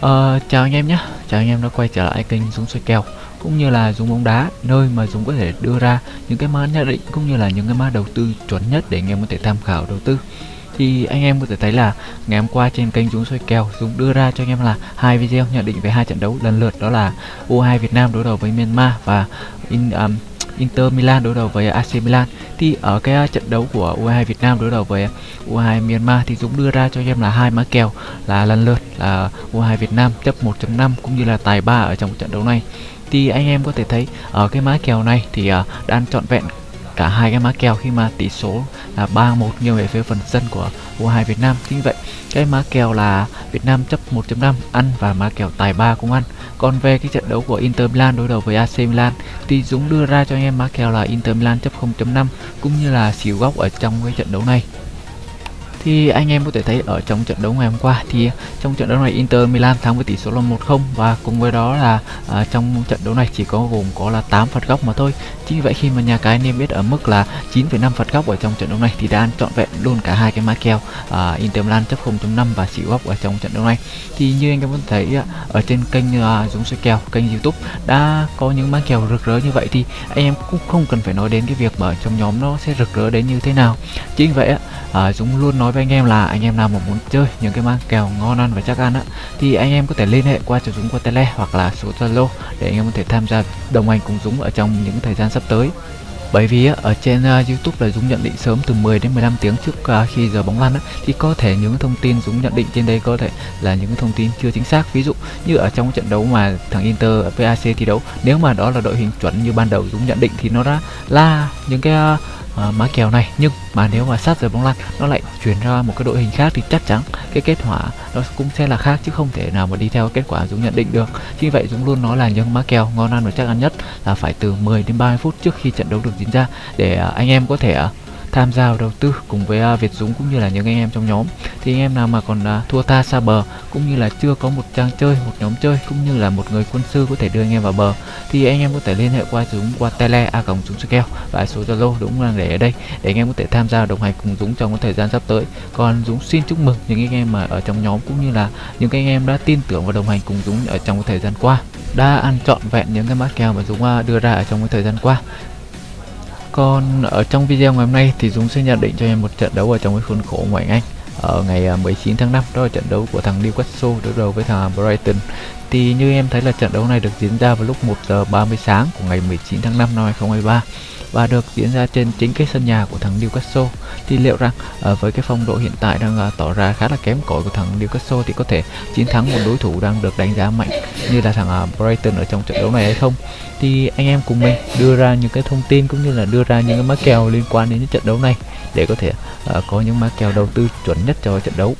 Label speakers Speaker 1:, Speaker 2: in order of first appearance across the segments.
Speaker 1: Ờ, chào anh em nhé, chào anh em đã quay trở lại kênh Dũng xoay kèo cũng như là Dũng bóng đá nơi mà Dũng có thể đưa ra những cái mã nhận định cũng như là những cái mã đầu tư chuẩn nhất để anh em có thể tham khảo đầu tư. Thì anh em có thể thấy là ngày hôm qua trên kênh Dũng xoay kèo Dũng đưa ra cho anh em là hai video nhận định về hai trận đấu lần lượt đó là U2 Việt Nam đối đầu với Myanmar và in, um, Inter Milan đối đầu với AC Milan thì ở cái trận đấu của U22 Việt Nam đối đầu với U22 Myanmar thì Dũng đưa ra cho em là hai mã kèo là lần lượt là U22 Việt Nam chấp 1.5 cũng như là tài 3 ở trong trận đấu này. Thì anh em có thể thấy ở cái mã kèo này thì à, uh, đang trọn vẹn cả hai cái mã kèo khi mà tỷ số là 3-1 nghiêng về phía phần sân của U2 Việt Nam. Chính vậy, cái mã kèo là Việt Nam chấp 1.5 ăn và mã kèo tài 3 cũng ăn. Còn về cái trận đấu của Inter Milan đối đầu với AC Milan thì Dũng đưa ra cho anh em mã kèo là Inter Milan chấp 0.5 cũng như là xỉu góc ở trong cái trận đấu này thì anh em có thể thấy ở trong trận đấu ngày hôm qua thì trong trận đấu này Inter Milan thắng với tỷ số là 1-0 và cùng với đó là à, trong trận đấu này chỉ có gồm có là 8 phạt góc mà thôi. Chính vì vậy khi mà nhà cái niêm yết ở mức là 9,5 phạt góc ở trong trận đấu này thì đã ăn trọn vẹn luôn cả hai cái mã kèo à, Inter Milan chấp 0.5 và xỉu góc ở trong trận đấu này. Thì như anh em vẫn thấy ở trên kênh à, Dũng soi kèo, kênh YouTube đã có những mã kèo rực rỡ như vậy thì anh em cũng không cần phải nói đến cái việc mà ở trong nhóm nó sẽ rực rỡ đến như thế nào. Chính vì vậy à, Dũng luôn nói với anh em là anh em nào mà muốn chơi những cái mang kèo ngon ăn và chắc ăn á thì anh em có thể liên hệ qua cho Dũng qua tele hoặc là số Zalo để anh em có thể tham gia đồng hành cùng Dũng ở trong những thời gian sắp tới. Bởi vì ở trên à, YouTube là Dũng nhận định sớm từ 10 đến 15 tiếng trước à, khi giờ bóng lăn thì có thể những thông tin Dũng nhận định trên đây có thể là những thông tin chưa chính xác. Ví dụ như ở trong trận đấu mà thằng Inter VAC thi đấu, nếu mà đó là đội hình chuẩn như ban đầu Dũng nhận định thì nó đã là những cái à, À, uh, mã kèo này. Nhưng mà nếu mà sát giờ bóng lăn nó lại chuyển ra một cái đội hình khác thì chắc chắn cái kết quả nó cũng sẽ là khác chứ không thể nào mà đi theo kết quả Dũng nhận định được. Chính vậy Dũng luôn nói là những mã kèo ngon ăn và chắc ăn nhất là phải từ 10 đến 30 phút trước khi trận đấu được diễn ra để uh, anh em có thể uh, tham gia vào đầu tư cùng với uh, Việt Dũng cũng như là những anh em trong nhóm. Thì anh em nào mà còn uh, thua tha xa bờ cũng như là chưa có một trang chơi một nhóm chơi cũng như là một người quân sư có thể đưa anh em vào bờ thì anh em có thể liên hệ qua Dũng qua tele a còng Dũng keo và số Zalo Dũng đang để ở đây để anh em có thể tham gia đồng hành cùng Dũng trong cái thời gian sắp tới. Còn Dũng xin chúc mừng những anh em mà ở trong nhóm cũng như là những anh em đã tin tưởng và đồng hành cùng Dũng ở trong cái thời gian qua đã ăn trọn vẹn những cái mã kèo mà Dũng à, đưa ra ở trong cái thời gian qua còn ở trong video ngày hôm nay thì Dũng sẽ nhận định cho em một trận đấu ở trong cái khuôn khổ ngoại Anh ở ờ, ngày ờ, 19 tháng 5 đó là trận đấu của thằng Newcastle đối đầu với thằng Brighton thì như em thấy là trận đấu này được diễn ra vào lúc 1 giờ 30 sáng của ngày 19 tháng 5 năm 2023 và được diễn ra trên chính cái sân nhà của thằng Newcastle. Thì liệu rằng uh, với cái phong độ hiện tại đang uh, tỏ ra khá là kém cỏi của thằng Newcastle thì có thể chiến thắng một đối thủ đang được đánh giá mạnh như là thằng uh, Brighton ở trong trận đấu này hay không? Thì anh em cùng mình đưa ra những cái thông tin cũng như là đưa ra những cái má kèo liên quan đến trận đấu này để có thể uh, có những má kèo đầu tư chuẩn nhất cho trận đấu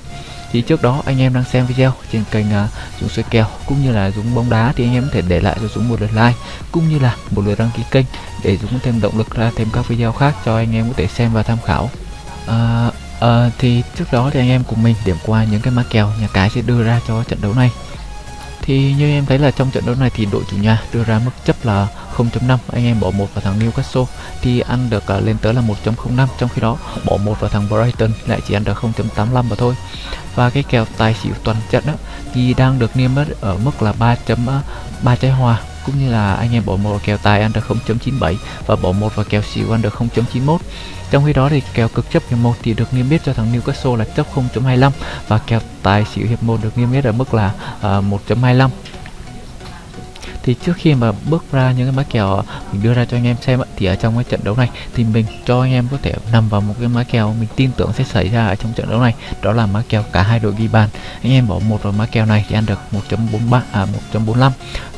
Speaker 1: thì trước đó anh em đang xem video trên kênh uh, Dũng xoay kèo cũng như là Dũng bóng đá thì anh em có thể để lại cho Dũng một lượt like cũng như là một lượt đăng ký kênh để Dũng có thêm động lực ra thêm các video khác cho anh em có thể xem và tham khảo. Uh, à, thì trước đó thì anh em cùng mình điểm qua những cái mã kèo nhà cái sẽ đưa ra cho trận đấu này. Thì như em thấy là trong trận đấu này thì đội chủ nhà đưa ra mức chấp là 0.5 anh em bỏ một vào thằng Newcastle thì ăn được à, lên tới là 1.05 trong khi đó bỏ một vào thằng Brighton lại chỉ ăn được 0.85 mà thôi và cái kèo tài xỉu toàn trận đó thì đang được niêm yết ở mức là 3.3 ờ, trái hòa cũng như là anh em bỏ một vào kèo tài ăn được 0.97 và bỏ một vào kèo xỉu ăn được 0.91 trong khi đó thì kèo cực chấp hiệp 1 thì được niêm yết cho thằng Newcastle là chấp 0.25 và kèo tài xỉu hiệp 1 được niêm yết ở mức là ờ, uh, 1.25 thì trước khi mà bước ra những cái mã kèo mình đưa ra cho anh em xem thì ở trong cái trận đấu này thì mình cho anh em có thể nằm vào một cái mã kèo mình tin tưởng sẽ xảy ra ở trong trận đấu này, đó là mã kèo cả hai đội ghi bàn. Anh em bỏ một vào mã kèo này thì ăn được 1.43 à 1.45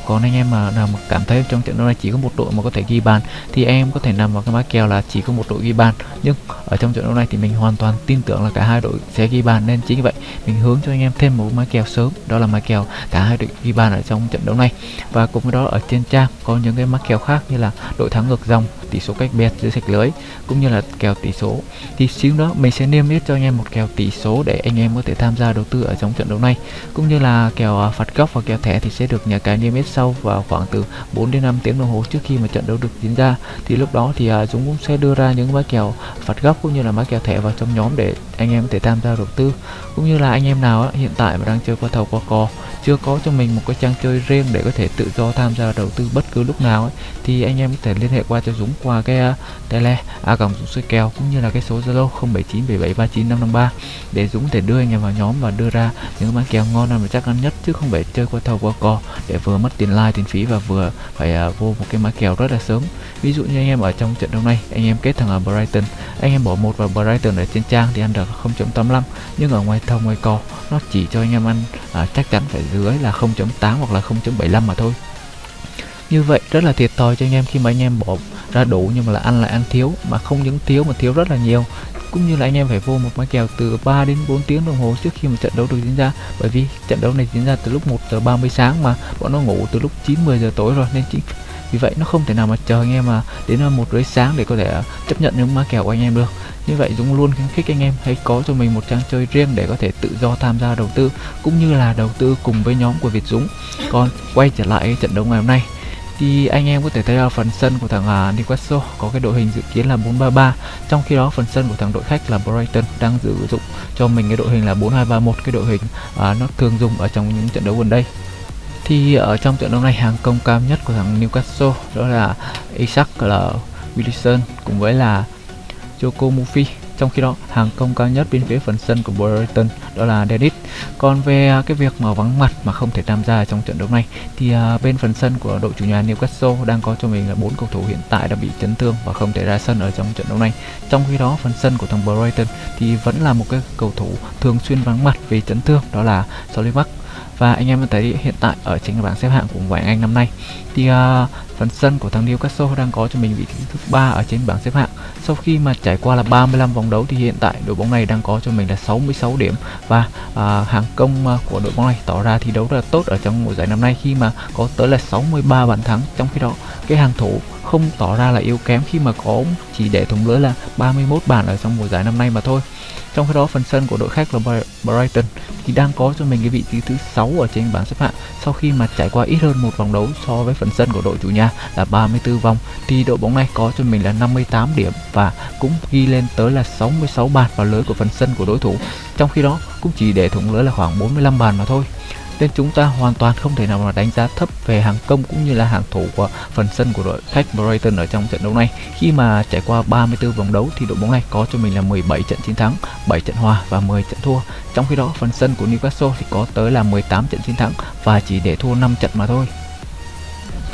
Speaker 1: còn anh em mà nào mà cảm thấy trong trận đấu này chỉ có một đội mà có thể ghi bàn, thì em có thể nằm vào cái mã kèo là chỉ có một đội ghi bàn. Nhưng ở trong trận đấu này thì mình hoàn toàn tin tưởng là cả hai đội sẽ ghi bàn, nên chính vì vậy mình hướng cho anh em thêm một mã kèo sớm, đó là mã kèo cả hai đội ghi bàn ở trong trận đấu này. Và cùng với đó ở trên trang có những cái mã kèo khác như là đội thắng ngược dòng, tỷ số cách biệt giữa sạch lưới, cũng như là kèo tỷ số. Thì xíu đó mình sẽ niêm yết cho anh em một kèo tỷ số để anh em có thể tham gia đầu tư ở trong trận đấu này. Cũng như là kèo à, phạt góc và kèo thẻ thì sẽ được nhà cái niêm yết sau vào khoảng từ 4 đến 5 tiếng đồng hồ trước khi mà trận đấu được diễn ra. Thì lúc đó thì uh, Dũng cũng sẽ đưa ra những mã kèo phạt góc cũng như là mã kèo thẻ vào trong nhóm để anh em có thể tham gia đầu tư. Cũng như là anh em nào á, hiện tại mà đang chơi qua thầu qua cò chưa có cho mình một cái trang chơi riêng để có thể tự do tham gia đầu tư bất cứ lúc nào ấy, thì anh em có thể liên hệ qua cho Dũng qua cái uh, tele a còng Dũng soi kèo cũng như là cái số Zalo 0797739553 để Dũng có thể đưa anh em vào nhóm và đưa ra những mã kèo ngon và chắc ăn nhất chứ không phải chơi qua thầu qua cò để vừa mất tiền tiền like tiền phí và vừa phải uh, vô một cái mã kèo rất là sớm. Ví dụ như anh em ở trong trận đấu này anh em kết thằng ở Brighton anh em bỏ một vào Brighton ở trên trang thì ăn được 0.85 nhưng ở ngoài thầu ngoài cò nó chỉ cho anh em ăn à, chắc chắn phải dưới là 0.8 hoặc là 0.75 mà thôi như vậy rất là thiệt thòi cho anh em khi mà anh em bỏ ra đủ nhưng mà là ăn lại ăn thiếu, mà không những thiếu mà thiếu rất là nhiều. Cũng như là anh em phải vô một máy kèo từ 3 đến 4 tiếng đồng hồ trước khi mà trận đấu được diễn ra. Bởi vì trận đấu này diễn ra từ lúc 1 giờ 30 sáng mà bọn nó ngủ từ lúc 9 10 giờ tối rồi, nên chính vì vậy nó không thể nào mà chờ anh em mà đến một rưỡi sáng để có thể chấp nhận những má kèo của anh em được. Như vậy Dũng luôn khuyến khích anh em hãy có cho mình một trang chơi riêng để có thể tự do tham gia đầu tư, cũng như là đầu tư cùng với nhóm của Việt Dũng. Còn quay trở lại trận đấu ngày hôm nay thì anh em có thể thấy là phần sân của thằng uh, Newcastle có cái đội hình dự kiến là 433 trong khi đó phần sân của thằng đội khách là Brighton đang sử dụng cho mình cái đội hình là 4231 cái đội hình uh, nó thường dùng ở trong những trận đấu gần đây. Thì ở trong trận đấu này hàng công cao nhất của thằng Newcastle đó là Isaac là Wilson cùng với là Joko Murphy trong khi đó hàng công cao nhất bên phía phần sân của Brighton đó là Dennis. Còn về à, cái việc mà vắng mặt mà không thể tham gia trong trận đấu này thì à, bên phần sân của đội chủ nhà Newcastle đang có cho mình là bốn cầu thủ hiện tại đã bị chấn thương và không thể ra sân ở trong trận đấu này. Trong khi đó phần sân của thằng Brighton thì vẫn là một cái cầu thủ thường xuyên vắng mặt vì chấn thương đó là Solly Mark và anh em thấy hiện tại ở trên bảng xếp hạng của ngoại Anh năm nay thì uh, phần sân của thằng Newcastle đang có cho mình vị trí thứ ba ở trên bảng xếp hạng sau khi mà trải qua là 35 vòng đấu thì hiện tại đội bóng này đang có cho mình là 66 điểm. Và à, hàng công à, của đội bóng này tỏ ra thi đấu rất là tốt ở trong mùa giải năm nay khi mà có tới là 63 bàn thắng. Trong khi đó cái hàng thủ không tỏ ra là yếu kém khi mà có chỉ để thủng lưới là 31 bàn ở trong mùa giải năm nay mà thôi trong khi đó, phần sân của đội khách là Brighton thì đang có cho mình cái vị trí thứ 6 ở trên bảng xếp hạng, sau khi mà trải qua ít hơn một vòng đấu so với phần sân của đội chủ nhà là 34 vòng, thì đội bóng này có cho mình là 58 điểm và cũng ghi lên tới là 66 bàn vào lưới của phần sân của đối thủ. Trong khi đó, cũng chỉ để thủng lưới là khoảng 45 bàn mà thôi nên chúng ta hoàn toàn không thể nào mà đánh giá thấp về hàng công cũng như là hàng thủ của phần sân của đội khách Brighton ở trong trận đấu này. Khi mà trải qua 34 vòng đấu thì đội bóng này có cho mình là 17 trận chiến thắng, 7 trận hòa và 10 trận thua. Trong khi đó phần sân của Newcastle thì có tới là 18 trận chiến thắng và chỉ để thua 5 trận mà thôi.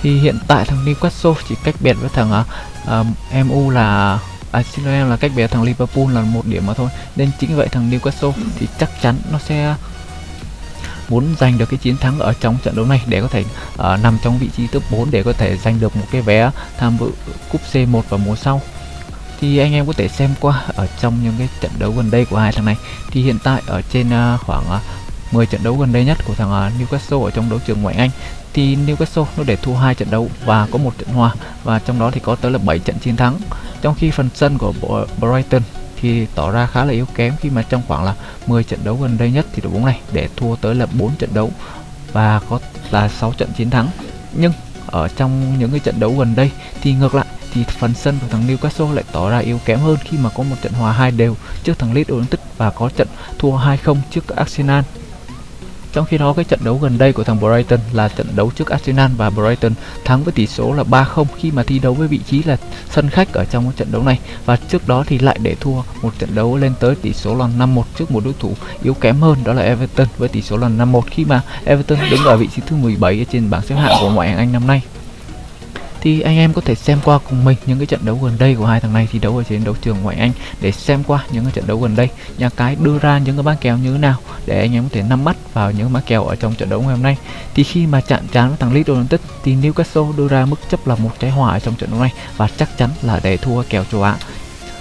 Speaker 1: Thì hiện tại thằng Newcastle chỉ cách biệt với thằng à, à, uh, MU là à, xin lỗi em là cách biệt thằng Liverpool là một điểm mà thôi nên chính vậy thằng Newcastle thì chắc chắn nó sẽ muốn giành được cái chiến thắng ở trong trận đấu này để có thể uh, nằm trong vị trí top 4 để có thể giành được một cái vé tham dự cúp C1 vào mùa sau. Thì anh em có thể xem qua ở trong những cái trận đấu gần đây của hai thằng này. Thì hiện tại ở trên uh, khoảng ờ, uh, 10 trận đấu gần đây nhất của thằng uh, Newcastle ở trong đấu trường ngoại Anh thì Newcastle nó để thua hai trận đấu và có một trận hòa và trong đó thì có tới là 7 trận chiến thắng. Trong khi phần sân của Brighton thì tỏ ra khá là yếu kém khi mà trong khoảng là 10 trận đấu gần đây nhất thì đội bóng này để thua tới là 4 trận đấu và có là 6 trận chiến thắng. Nhưng ở trong những cái trận đấu gần đây thì ngược lại thì phần sân của thằng Newcastle lại tỏ ra yếu kém hơn khi mà có một trận hòa hai đều trước thằng Leeds United và có trận thua 2-0 trước Arsenal trong khi đó, cái trận đấu gần đây của thằng Brighton là trận đấu trước Arsenal và Brighton thắng với tỷ số là 3-0 khi mà thi đấu với vị trí là sân khách ở trong cái trận đấu này. Và trước đó thì lại để thua một trận đấu lên tới tỷ số là 5-1 trước một đối thủ yếu kém hơn, đó là Everton, với tỷ số là 5-1 khi mà Everton đứng ở vị trí thứ 17 trên bảng xếp hạng của ngoại hạng Anh năm nay thì anh em có thể xem qua cùng mình những cái trận đấu gần đây của hai thằng này thi đấu ở trên đấu trường ngoại Anh để xem qua những cái trận đấu gần đây. Nhà cái đưa ra những cái bán kèo như thế nào để anh em có thể nắm bắt vào những má kèo ở trong trận đấu ngày hôm nay. Thì khi mà chạm trán với thằng Leeds United thì Newcastle đưa ra mức chấp là một trái hòa ở trong trận đấu này và chắc chắn là để thua kèo châu Á.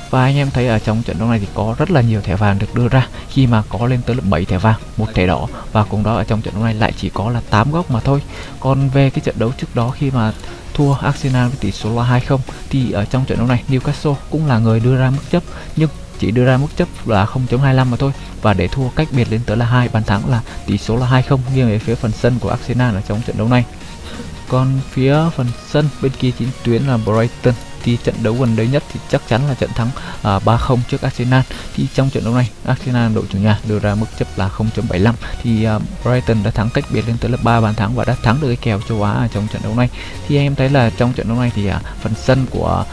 Speaker 1: Và anh em thấy ở trong trận đấu này thì có rất là nhiều thẻ vàng được đưa ra. Khi mà có lên tới là 7 thẻ vàng, một thẻ đỏ và cùng đó ở trong trận đấu này lại chỉ có là 8 góc mà thôi. Còn về cái trận đấu trước đó khi mà thua Arsenal với tỷ số là 2-0 thì ở trong trận đấu này Newcastle cũng là người đưa ra mức chấp, nhưng chỉ đưa ra mức chấp là 0.25 mà thôi. Và để thua cách biệt lên tới là hai, bàn thắng là tỷ số là 2-0 nghiêng về phía phần sân của Arsenal ở trong trận đấu này. Còn phía phần sân bên kia chính tuyến là Brighton thì trận đấu gần đấy nhất thì chắc chắn là trận thắng à, uh, 3-0 trước Arsenal. Thì trong trận đấu này Arsenal đội chủ nhà đưa ra mức chấp là 0.75 thì uh, Brighton đã thắng cách biệt lên tới là 3 bàn thắng và đã thắng được cái kèo châu Á trong trận đấu này. Thì anh em thấy là trong trận đấu này thì uh, phần sân của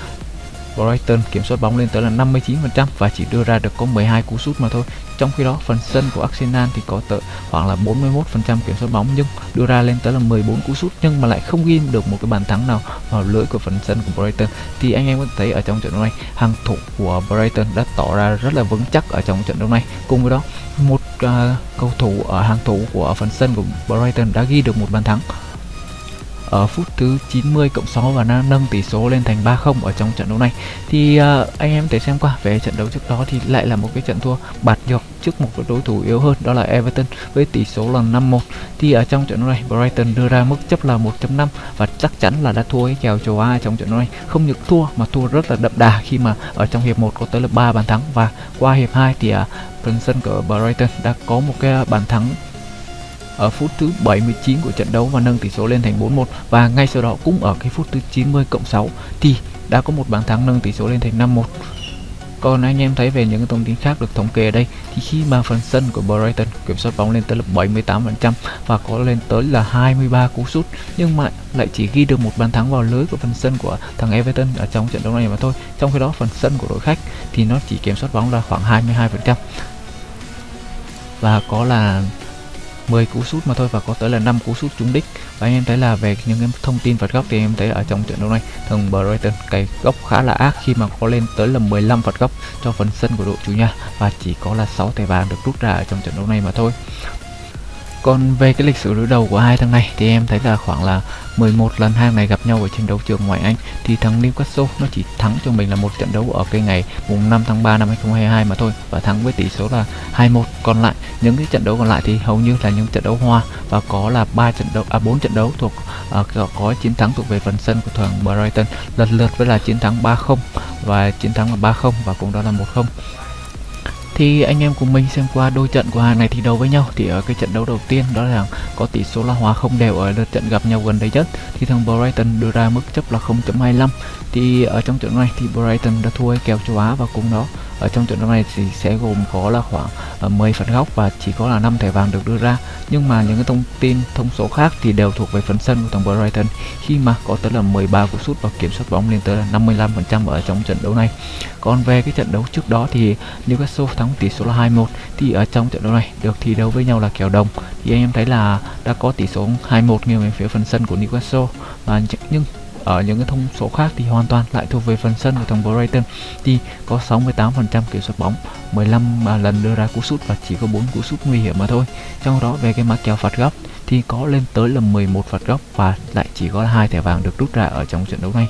Speaker 1: Brighton kiểm soát bóng lên tới là 59% và chỉ đưa ra được có 12 cú sút mà thôi. Trong khi đó, phần sân của Arsenal thì có tới khoảng là 41% kiểm soát bóng nhưng đưa ra lên tới là 14 cú sút nhưng mà lại không ghi được một cái bàn thắng nào vào lưới của phần sân của Brighton. Thì anh em có thấy ở trong trận đấu này, hàng thủ của Brighton đã tỏ ra rất là vững chắc ở trong trận đấu này. Cùng với đó, một uh, cầu thủ ở hàng thủ của phần sân của Brighton đã ghi được một bàn thắng ở phút thứ 90 cộng 6 và nâng tỷ số lên thành 3-0 ở trong trận đấu này. Thì uh, anh em thể xem qua về trận đấu trước đó thì lại là một cái trận thua bạt nhược trước một đối thủ yếu hơn đó là Everton với tỷ số là 5-1 thì ở trong trận đấu này Brighton đưa ra mức chấp là 1.5 và chắc chắn là đã thua cái kèo châu Á trong trận đấu này. Không những thua mà thua rất là đậm đà khi mà ở trong hiệp 1 có tới là 3 bàn thắng. Và qua hiệp 2 thì uh, phần sân của Brighton đã có một cái bàn thắng ở phút thứ 79 của trận đấu và nâng tỷ số lên thành 4-1 và ngay sau đó cũng ở cái phút thứ 90 cộng 6 thì đã có một bàn thắng nâng tỷ số lên thành 5-1 còn anh em thấy về những thông tin khác được thống kê ở đây, thì khi mà phần sân của Brighton kiểm soát bóng lên tới là 78% và có lên tới là 23 cú sút, nhưng mà lại chỉ ghi được một bàn thắng vào lưới của phần sân của thằng Everton ở trong trận đấu này mà thôi. Trong khi đó, phần sân của đội khách thì nó chỉ kiểm soát bóng là khoảng 22% và có là 10 cú sút mà thôi và có tới là 5 cú sút trúng đích. Và anh em thấy là về những cái thông tin phạt góc thì em thấy ở trong trận đấu này, thằng Brighton, cái góc khá là ác khi mà có lên tới là 15 phạt góc cho phần sân của đội chủ nhà. Và chỉ có là 6 thẻ vàng được rút ra ở trong trận đấu này mà thôi còn về cái lịch sử đối đầu của hai thằng này thì em thấy là khoảng là 11 lần hai này gặp nhau ở trên đấu trường ngoại Anh. Thì thằng Newcastle nó chỉ thắng cho mình là một trận đấu ở cái ngày mùng 5 tháng 3 năm 2022 mà thôi và thắng với tỷ số là 21. Còn lại những cái trận đấu còn lại thì hầu như là những trận đấu hoa và có là ba trận đấu à 4 trận đấu thuộc uh, có chiến thắng thuộc về phần sân của thằng Brighton. Lần lượt với là chiến thắng 3-0 và chiến thắng là 3-0 và cũng đó là 1-0 thì anh em cùng mình xem qua đôi trận của hàng này thi đấu với nhau. Thì ở cái trận đấu đầu tiên, đó là có tỷ số là hòa không đều ở lượt trận gặp nhau gần đây nhất. Thì thằng Brighton đưa ra mức chấp là 0.25 thì ở trong trận này thì Brighton đã thua kèo châu Á và cùng đó, ở trong trận đấu này thì sẽ gồm có là khoảng ờ, 10 phần góc và chỉ có là 5 thẻ vàng được đưa ra. Nhưng mà những cái thông tin, thông số khác thì đều thuộc về phần sân của thằng Brighton. Khi mà có tới là 13 cú sút và kiểm soát bóng lên tới là 55% ở trong trận đấu này. Còn về cái trận đấu trước đó thì Newcastle thắng tỷ số là 2-1 thì ở trong trận đấu này được thi đấu với nhau là kèo đồng. Thì anh em thấy là đã có tỷ số 2-1 nghiêng về phía phần sân của Newcastle và nhưng ở những cái thông số khác thì hoàn toàn lại thuộc về phần sân của thằng Brighton, thì có 68% kiểm soát bóng 15 à, lần đưa ra cú sút và chỉ có 4 cú sút nguy hiểm mà thôi. Trong đó về cái mã kèo phạt góc thì có lên tới là 11 phạt góc và lại chỉ có hai thẻ vàng được rút ra ở trong trận đấu này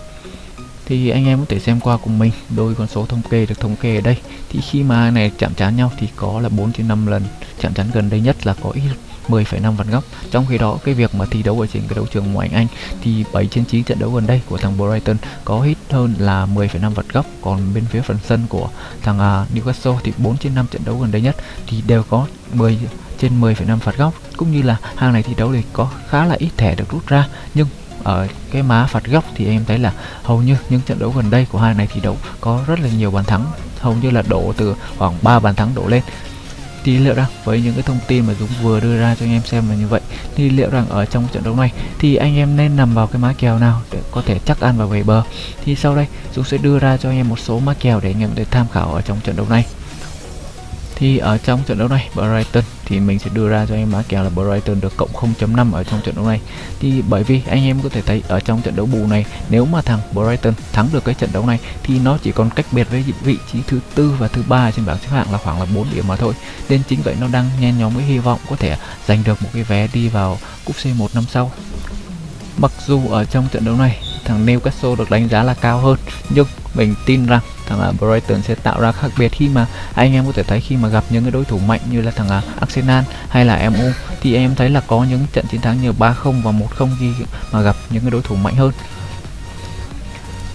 Speaker 1: thì anh em có thể xem qua cùng mình. Đôi con số thống kê được thống kê ở đây. Thì khi mà này chạm trán nhau thì có là 4 trên 5 lần. Chạm trán gần đây nhất là có ít 10,5 vạn góc. Trong khi đó cái việc mà thi đấu ở trên cái đấu trường ngoại Anh thì 7 trên 9 trận đấu gần đây của thằng Brighton có ít hơn là 10,5 vạn góc. Còn bên phía phần sân của thằng uh, Newcastle thì 4 trên 5 trận đấu gần đây nhất thì đều có 10 trên 10,5 phạt góc. Cũng như là hàng này thi đấu thì có khá là ít thẻ được rút ra. Nhưng ở cái má phạt góc thì em thấy là hầu như những trận đấu gần đây của hai này thì đấu có rất là nhiều bàn thắng. Hầu như là đổ từ khoảng 3 bàn thắng đổ lên. Thì liệu rằng với những cái thông tin mà Dũng vừa đưa ra cho anh em xem là như vậy, thì liệu rằng ở trong trận đấu này thì anh em nên nằm vào cái má kèo nào để có thể chắc ăn và về bờ? Thì sau đây Dũng sẽ đưa ra cho anh em một số má kèo để anh em để tham khảo ở trong trận đấu này thì ở trong trận đấu này, Brighton. Thì mình sẽ đưa ra cho em mã kèo là Brighton được cộng 0.5 ở trong trận đấu này. Thì bởi vì anh em có thể thấy ở trong trận đấu bù này, nếu mà thằng Brighton thắng được cái trận đấu này, thì nó chỉ còn cách biệt với vị trí thứ tư và thứ ba trên bảng xếp hạng là khoảng là 4 điểm mà thôi. Nên chính vậy nó đang nhen nhóm với hy vọng có thể giành được một cái vé đi vào cúp C1 năm sau. Mặc dù ở trong trận đấu này, thằng Newcastle được đánh giá là cao hơn, nhưng mình tin rằng thằng uh, Brighton sẽ tạo ra khác biệt khi mà anh em có thể thấy khi mà gặp những cái đối thủ mạnh như là thằng uh, Arsenal hay là MU thì em thấy là có những trận chiến thắng như 3-0 và 1-0 khi mà gặp những cái đối thủ mạnh hơn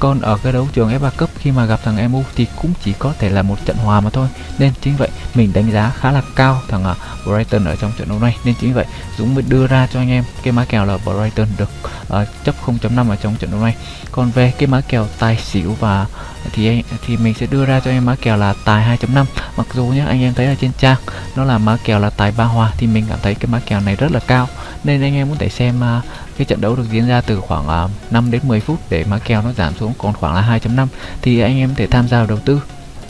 Speaker 1: còn ở cái đấu trường F3 cấp khi mà gặp thằng MU thì cũng chỉ có thể là một trận hòa mà thôi. Nên chính vậy mình đánh giá khá là cao thằng à, Brighton ở trong trận đấu này. Nên chính vậy Dũng mới đưa ra cho anh em cái má kèo là Brighton được uh, chấp 0.5 ở trong trận đấu này. Còn về cái má kèo tài xỉu và thì anh thì mình sẽ đưa ra cho em má kèo là tài 2.5 mặc dù nhé anh em thấy ở trên trang nó là má kèo là tài ba hòa thì mình cảm thấy cái má kèo này rất là cao. Nên anh em muốn thể xem uh, cái trận đấu được diễn ra từ khoảng à, 5 đến 10 phút để má kèo nó giảm xuống còn khoảng là 2.5 thì anh em có thể tham gia đầu tư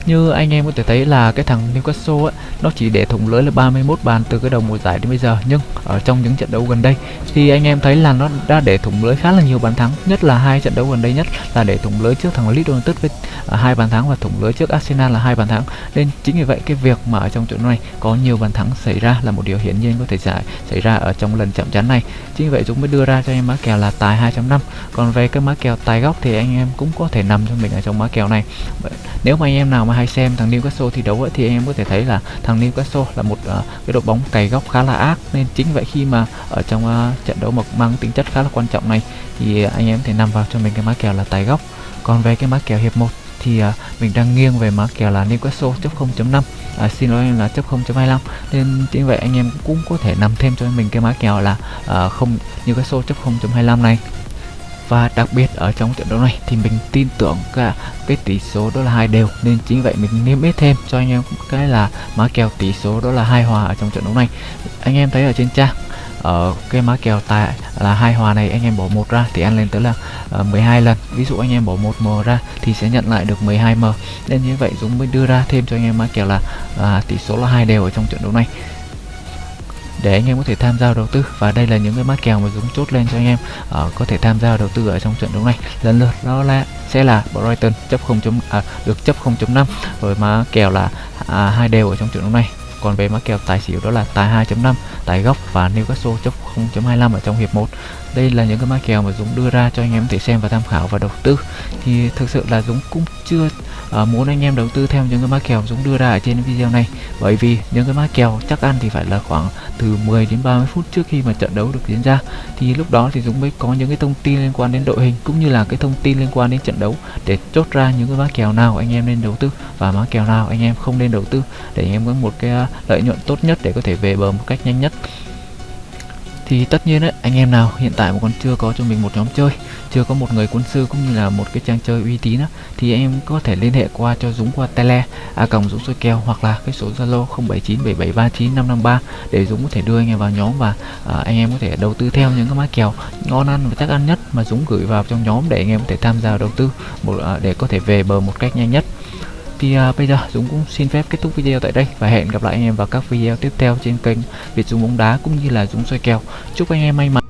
Speaker 1: như anh em có thể thấy là cái thằng Newcastle ấy, nó chỉ để thủng lưới là 31 bàn từ cái đầu mùa giải đến bây giờ. Nhưng ở trong những trận đấu gần đây thì anh em thấy là nó đã để thủng lưới khá là nhiều bàn thắng. Nhất là hai trận đấu gần đây nhất là để thủng lưới trước thằng Leeds United với à, hai bàn thắng và thủng lưới trước Arsenal là hai bàn thắng. Nên chính vì vậy cái việc mà ở trong trận này có nhiều bàn thắng xảy ra là một điều hiển nhiên có thể xảy xảy ra ở trong lần chạm trán này. Chính vì vậy chúng mới đưa ra cho em má kèo là tài 2.5 còn về cái má kèo tài góc thì anh em cũng có thể nằm cho mình ở trong má kèo này. Nếu mà anh em nào mà hay xem thằng Newcastle thi đấu ấy, thì anh em có thể thấy là thằng Newcastle là một uh, cái đội bóng cày góc khá là ác. Nên chính vậy khi mà ở trong uh, trận đấu mà mang tính chất khá là quan trọng này thì ờ, anh em có thể nằm vào cho mình cái má kèo là tài góc. Còn về cái má kèo hiệp 1 thì uh, mình đang nghiêng về má kèo là Newcastle chấp 0.5 à, xin lỗi là chấp 0.25 nên chính vậy anh em cũng có thể nằm thêm cho mình cái má kèo là uh, không Newcastle chấp 0.25 này và đặc biệt ở trong trận đấu này thì mình tin tưởng cả cái tỷ số đó là hai đều. Nên chính vậy mình niêm yết thêm cho anh em cái là má kèo tỷ số đó là hai hòa ở trong trận đấu này. Anh em thấy ở trên trang ở cái má kèo tại là hai hòa này anh em bỏ một ra thì ăn lên tới là ờ, uh, 12 lần. Ví dụ anh em bỏ một m ra thì sẽ nhận lại được 12 m. Nên như vậy Dũng mới đưa ra thêm cho anh em má kèo là uh, tỷ số là hai đều ở trong trận đấu này để anh em có thể tham gia đầu tư và đây là những cái mã kèo mà Dũng chốt lên cho anh em uh, có thể tham gia đầu tư ở trong trận đấu này lần lượt đó là sẽ là Brighton chấp 0. À, được chấp 0.5 rồi mã kèo là à, hai đều ở trong trận đấu này còn về mã kèo tài xỉu đó là tài 2.5 tài góc và Newcastle chấp 0.25 ở trong hiệp 1 đây là những cái mã kèo mà Dũng đưa ra cho anh em thể xem và tham khảo và đầu tư. Thì thực sự là Dũng cũng chưa uh, muốn anh em đầu tư theo những cái mã kèo Dũng đưa ra ở trên video này. Bởi vì những cái mã kèo chắc ăn thì phải là khoảng từ 10 đến 30 phút trước khi mà trận đấu được diễn ra. Thì lúc đó thì Dũng mới có những cái thông tin liên quan đến đội hình cũng như là cái thông tin liên quan đến trận đấu để chốt ra những cái mã kèo nào anh em nên đầu tư và mã kèo nào anh em không nên đầu tư để anh em có một cái ờ, lợi nhuận tốt nhất để có thể về bờ một cách nhanh nhất thì tất nhiên ấy, anh em nào hiện tại mà còn chưa có cho mình một nhóm chơi chưa có một người quân sư cũng như là một cái trang chơi uy tín á, thì em có thể liên hệ qua cho Dũng qua tele a còng Dũng soi kèo hoặc là cái số Zalo 0797739553 để Dũng có thể đưa anh em vào nhóm và à, anh em có thể đầu tư theo những cái mã kèo ngon ăn và chắc ăn nhất mà Dũng gửi vào trong nhóm để anh em có thể tham gia đầu tư một à, để có thể về bờ một cách nhanh nhất thì uh, bây giờ Dũng cũng xin phép kết thúc video tại đây và hẹn gặp lại anh em vào các video tiếp theo trên kênh Việt Dũng bóng đá cũng như là Dũng soi kèo. Chúc anh em may mắn.